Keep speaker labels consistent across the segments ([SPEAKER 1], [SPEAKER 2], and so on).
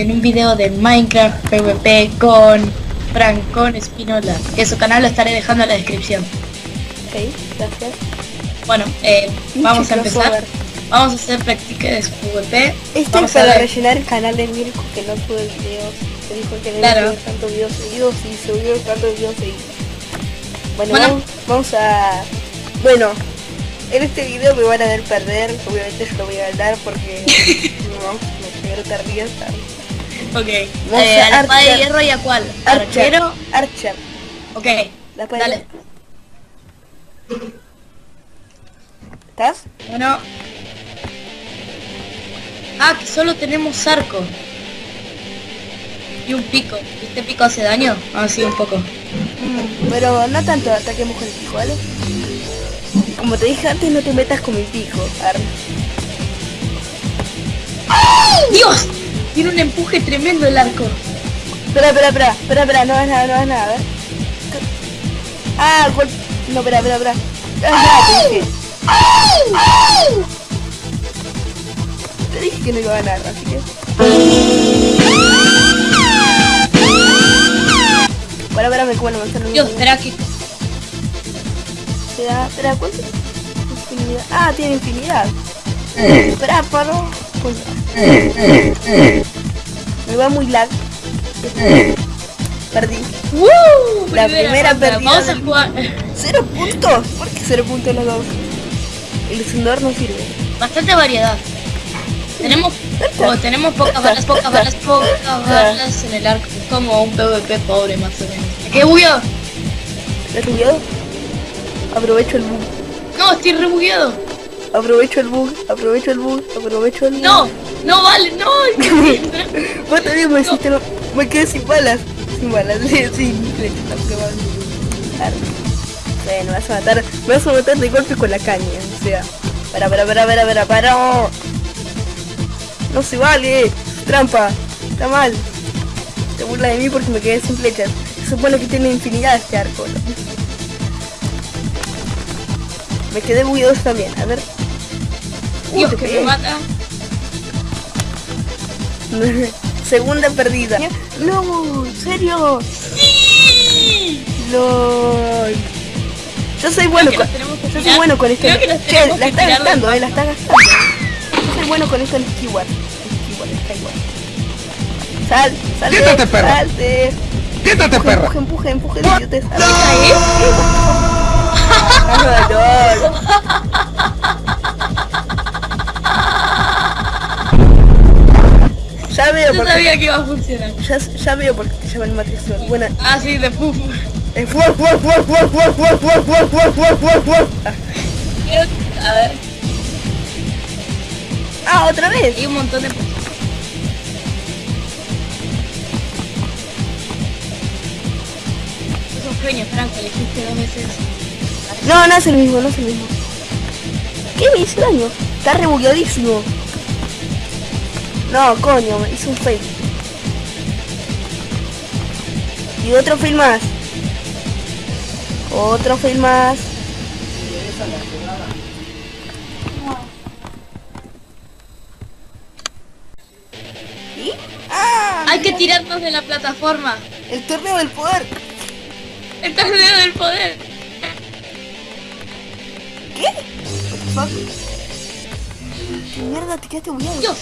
[SPEAKER 1] en un video de Minecraft PvP con Francón Espinola, que su canal lo estaré dejando en la descripción.
[SPEAKER 2] Ok, gracias.
[SPEAKER 1] Bueno, eh, vamos a empezar. Vamos a hacer práctica de PvP.
[SPEAKER 2] Esto es para rellenar el canal de Mirko que no sube videos. Se dijo que no
[SPEAKER 1] Claro.
[SPEAKER 2] subir tantos videos seguidos y subió tantos videos seguidos. Bueno,
[SPEAKER 1] Bueno.
[SPEAKER 2] Vamos, vamos a... Bueno, en este video me van a ver perder. Obviamente yo lo voy a ganar porque... no, me te rías.
[SPEAKER 1] Ok. Eh,
[SPEAKER 2] a
[SPEAKER 1] la espada de hierro y a cuál?
[SPEAKER 2] Archer.
[SPEAKER 1] Arquero.
[SPEAKER 2] Archer.
[SPEAKER 1] Ok.
[SPEAKER 2] La
[SPEAKER 1] Dale.
[SPEAKER 2] ¿Estás?
[SPEAKER 1] Bueno. Ah, que solo tenemos arco. Y un pico. ¿Este pico hace daño? Ah, sí, un poco.
[SPEAKER 2] Mm, Pero no tanto ataquemos con el pico, ¿vale? Como te dije antes, no te metas con mi pico. Ar.
[SPEAKER 1] ¡Dios! Tiene un empuje tremendo el arco.
[SPEAKER 2] Espera, espera, espera, espera, espera, no hagas nada, no hagas nada, a ver. Ah, gol... No, espera, espera, espera. Nada, te dije. Te dije que no iba a ganar, así que... Bueno, espera, me como la manzana.
[SPEAKER 1] Dios, espera que...
[SPEAKER 2] Espera, espera, ¿cuánto? Infinidad. Ah, tiene infinidad. Espera, paro. Pues- Me va muy lag. Perdí.
[SPEAKER 1] ¡Woo!
[SPEAKER 2] La primera
[SPEAKER 1] ronda.
[SPEAKER 2] perdida
[SPEAKER 1] Vamos a jugar.
[SPEAKER 2] ¡Cero puntos! ¿Por qué cero puntos los dos? El encendedor no sirve.
[SPEAKER 1] Bastante variedad. Tenemos, tenemos pocas balas, pocas balas, pocas balas en el arco. Es como un PvP pobre más o menos. ¿Qué bugueado?
[SPEAKER 2] ¿Estás bugueado? Aprovecho el bug.
[SPEAKER 1] No, estoy rebugueado.
[SPEAKER 2] Aprovecho el bug. Aprovecho el bug. Aprovecho el bug.
[SPEAKER 1] No, no vale, no.
[SPEAKER 2] Vos también me hiciste lo- Me quedé sin balas. Sin balas. Sin sin flechas. Bueno, me vas a matar. Me vas a matar de golpe con la caña. O sea. Para, para, para, para, para, para. No se vale. Trampa. Está mal. Te burla de mí porque me quedé sin flechas. Se supone que tiene infinidad este arco. ¿no? Me quedé bugueado también. A ver. Segunda perdida. No, ¿en serio?
[SPEAKER 1] ¡Sí!
[SPEAKER 2] LOL. Yo soy bueno con... Yo soy bueno con
[SPEAKER 1] este...
[SPEAKER 2] La está gastando, eh, la está gastando. Yo soy bueno con esto el Skyward. El. Sal, sal,
[SPEAKER 3] Quítate, eh, perro.
[SPEAKER 2] Salte.
[SPEAKER 3] Quítate, perro.
[SPEAKER 2] Empuje, empuje, empuje,
[SPEAKER 1] yo sabía que iba a funcionar.
[SPEAKER 2] ya, ya veo por qué te llaman Matrixor. Buena,
[SPEAKER 1] Ah, sí, de puf.
[SPEAKER 2] Eh, fuer, fuer, fuer, fuer, fuer, fuer, fuer, fuer, fuer, fuer, fuer, fuer. Ah,
[SPEAKER 1] Creo- A ver,
[SPEAKER 2] Ah, otra vez.
[SPEAKER 1] hay un montón de... Es un sueño, Franco, le hiciste dos veces.
[SPEAKER 2] No, no es el mismo, no es el mismo. ¿Qué me hizo daño? Está rebugueadísimo. No, coño, me hizo un fail. Y otro fail más. Otro fail más. ¿Y? ¡Ah!
[SPEAKER 1] Hay que tirarnos de la plataforma.
[SPEAKER 2] El torneo del poder.
[SPEAKER 1] El torneo del poder.
[SPEAKER 2] ¿Qué? Mierda, te quedaste bugueado.
[SPEAKER 1] Dios,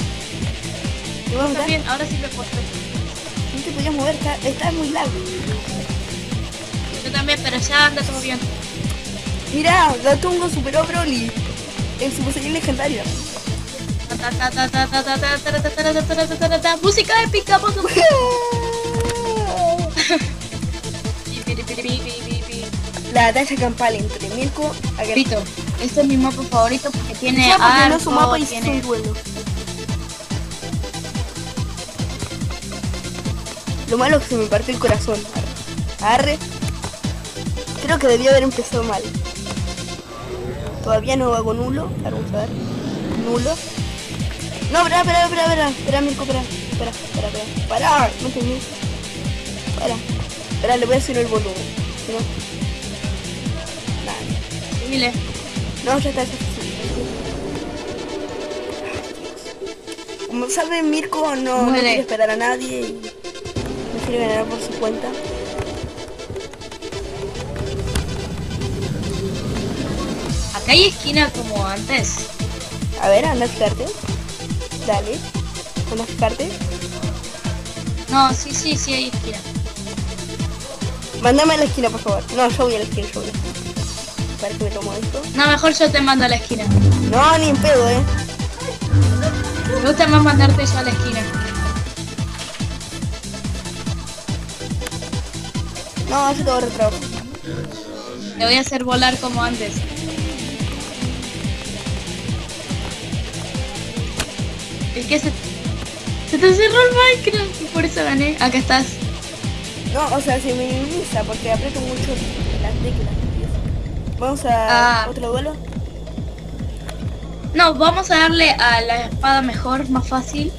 [SPEAKER 2] Te voy a
[SPEAKER 1] está bien, ahora sí me puedo
[SPEAKER 2] te podías mover, estaba muy largo.
[SPEAKER 1] Yo también, pero ya anda todo bien.
[SPEAKER 2] Mirá, Gatungo superó a Broly. El Super Saiyan legendario.
[SPEAKER 1] Música épica, por
[SPEAKER 2] La batalla campal entre Mirko
[SPEAKER 1] Agripito. Este es mi mapa favorito porque tiene
[SPEAKER 2] arco, no su mapa y
[SPEAKER 1] tiene...
[SPEAKER 2] su duelo. Lo malo es que se me partió el corazón. Arre. Creo que debía haber empezado mal. Todavía no hago nulo. Vamos a ver. Nulo. No, espera, espera, espera, espera. Espera, Mirko, espera. Espera, espera, espera. Para, no te mires. Para. Espera, le voy a subir el volumen. Si no. No, ya está. Como sabe, Mirko no, no quiere esperar a nadie y ganar por su cuenta.
[SPEAKER 1] Acá hay esquina como antes.
[SPEAKER 2] A ver, anda a fijarte. Dale. Anda a fijarte.
[SPEAKER 1] No, sí, sí, sí hay esquina.
[SPEAKER 2] Mándame a la esquina, por favor. No, yo voy a la esquina, yo voy a la esquina. Para que me tomo esto.
[SPEAKER 1] No, mejor yo te mando a la esquina.
[SPEAKER 2] No, ni en pedo, eh.
[SPEAKER 1] Me gusta más mandarte yo a la esquina.
[SPEAKER 2] No, voy a retrabajo.
[SPEAKER 1] Te voy a hacer volar como antes. Es que se, se te cerró el Minecraft y por eso gané. Acá estás.
[SPEAKER 2] No, o sea, se minimiza porque aprieto mucho las teclas. Vamos a
[SPEAKER 1] Ah.
[SPEAKER 2] otro duelo.
[SPEAKER 1] No, vamos a darle a la espada mejor, más fácil.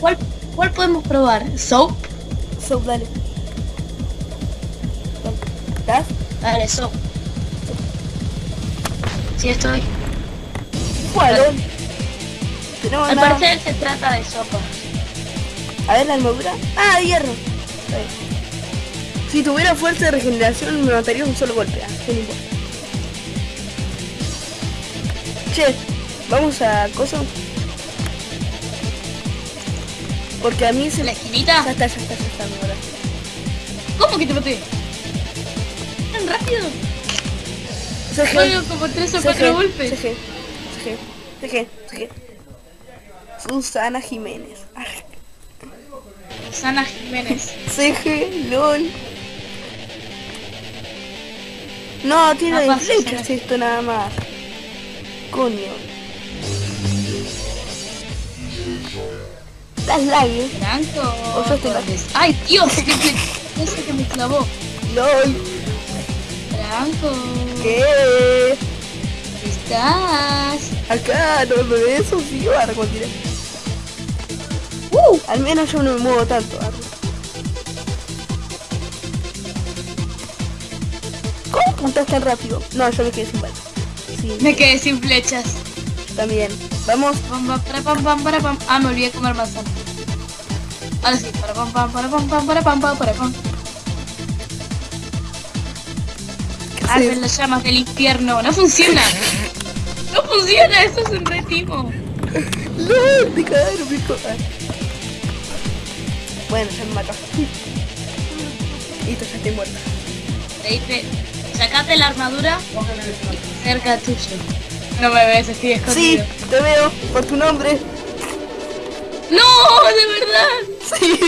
[SPEAKER 1] ¿Cuál, cuál podemos probar? ¿Soap?
[SPEAKER 2] Soap, dale. ¿Estás?
[SPEAKER 1] Dale, Soap. Sí, estoy.
[SPEAKER 2] Bueno. Tenemos
[SPEAKER 1] Al
[SPEAKER 2] nada.
[SPEAKER 1] parecer se trata de sopa.
[SPEAKER 2] A ver la armadura. Ah, hierro. Si tuviera fuerza de regeneración me mataría un solo golpe. Ah, no. Che, vamos a coso. Porque a mí se
[SPEAKER 1] ¿La esquinita?
[SPEAKER 2] Ya está, ya está, ya está.
[SPEAKER 1] ¿Cómo que te maté? ¿Tan rápido? Solo como tres o cuatro golpes.
[SPEAKER 2] CG. CG. CG. CG. Susana Jiménez.
[SPEAKER 1] Susana Jiménez.
[SPEAKER 2] CG, LOL. No, tiene flechas esto nada más. Coño. Las labios.
[SPEAKER 1] Franco.
[SPEAKER 2] O yo estoy
[SPEAKER 1] Torres. ¡Ay, Dios! ¡Qué fle- Ese que me clavó.
[SPEAKER 2] LOL.
[SPEAKER 1] Franco.
[SPEAKER 2] ¿Qué?
[SPEAKER 1] ¿Estás?
[SPEAKER 2] Acá, no me ves eso, sí, ahora continúa. Uh, al menos yo no me muevo tanto. arre. ¿Cómo puntas tan rápido? No, yo me quedé sin balas. Sí,
[SPEAKER 1] Me quedé sin flechas.
[SPEAKER 2] también. Vamos.
[SPEAKER 1] Pam, pam, para, pam, para, pam. Ah, me olvidé de comer manzana. Ahora sí. Para, pam, pam, para, pam, pam, para, pam, pam, para, pam. Arden las llamas del infierno. No funciona. No funciona. Eso es un retimo.
[SPEAKER 2] ¡No! ¡Te cagaron, pico! Bueno, ya me mató. Listo, ya estoy muerta.
[SPEAKER 1] Te dice, sacate la armadura cerca tuyo. No me ves, estoy
[SPEAKER 2] Sí,
[SPEAKER 1] escondido.
[SPEAKER 2] te veo, por tu nombre.
[SPEAKER 1] ¡No! ¡De verdad!
[SPEAKER 2] Sí.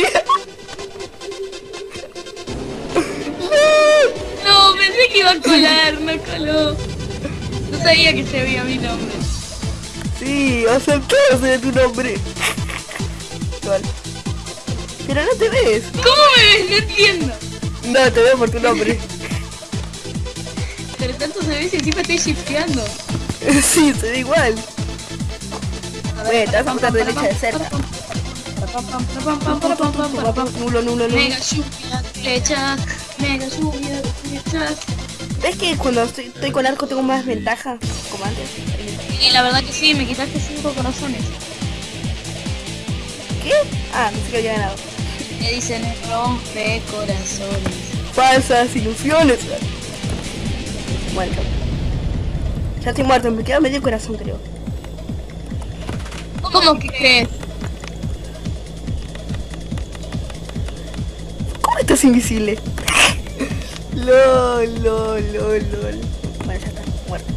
[SPEAKER 1] No, pensé que iba a colar, no coló. No sabía que se veía mi nombre.
[SPEAKER 2] Sí, aceptado de tu nombre. Igual. Pero no te ves.
[SPEAKER 1] ¿Cómo me ves? No entiendo.
[SPEAKER 2] No, te veo por tu nombre.
[SPEAKER 1] Pero tanto se ve si encima estoy shifteando.
[SPEAKER 2] Sí, se ve igual. Bueno, te vas a derecha de cerca. Nulo, nulo, nulo.
[SPEAKER 1] Mega lluvia de flechas, mega lluvia de flechas.
[SPEAKER 2] ¿Ves que cuando estoy, estoy con arco tengo más ventaja? Como antes.
[SPEAKER 1] Y la verdad que sí, me quitaste cinco corazones.
[SPEAKER 2] ¿Qué? Ah, pensé que había ganado.
[SPEAKER 1] Me dicen rompe corazones.
[SPEAKER 2] Falsas ilusiones. Bueno. Ya estoy muerto, me queda medio corazón creo.
[SPEAKER 1] ¿Cómo que crees?
[SPEAKER 2] ¿Cómo estás invisible? lol, lol, lol, lol. Bueno, ya está, muerto.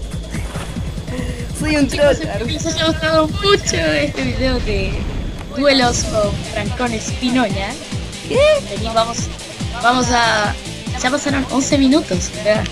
[SPEAKER 2] Soy un troll.
[SPEAKER 1] Espero que les haya gustado mucho este video de duelos con Francón Espinoña.
[SPEAKER 2] ¿Qué?
[SPEAKER 1] Vení, vamos, vamos a... Ya pasaron 11 minutos, ¿verdad?